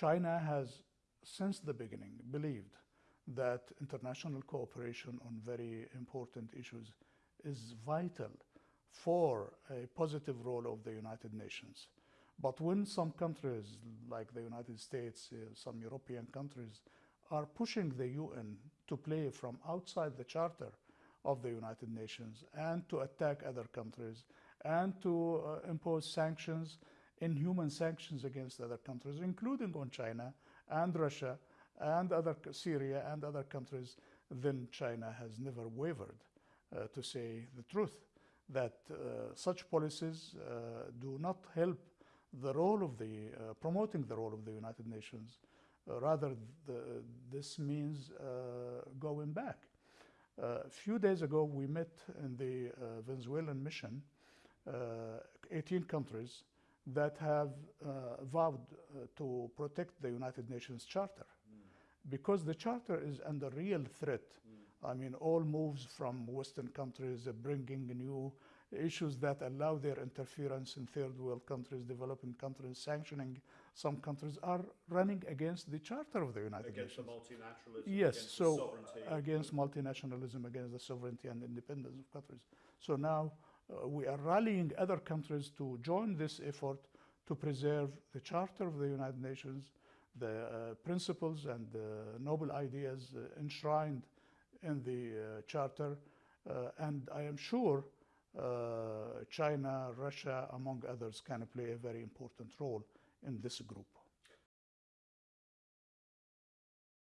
China has, since the beginning, believed that international cooperation on very important issues is vital for a positive role of the United Nations. But when some countries, like the United States, uh, some European countries, are pushing the UN to play from outside the charter of the United Nations and to attack other countries and to uh, impose sanctions, inhuman sanctions against other countries, including on China and Russia and other Syria and other countries, then China has never wavered uh, to say the truth that uh, such policies uh, do not help the role of the uh, promoting the role of the United Nations. Uh, rather, the, this means going back. A few days ago, we met in the Venezuelan mission, 18 countries that have uh, vowed uh, to protect the United Nations Charter mm. because the charter is under real threat. Mm. I mean, all moves from Western countries bringing new issues that allow their interference in third world countries, developing countries, sanctioning some countries are running against the charter of the United against Nations. Against the multinationalism, yes, against so sovereignty. against multinationalism, against the sovereignty and independence of countries. So now uh, we are rallying other countries to join this effort to preserve the charter of the United Nations, the uh, principles and the noble ideas uh, enshrined in the uh, charter. and I am sure China, Russia, among others, can play a very important role in this group.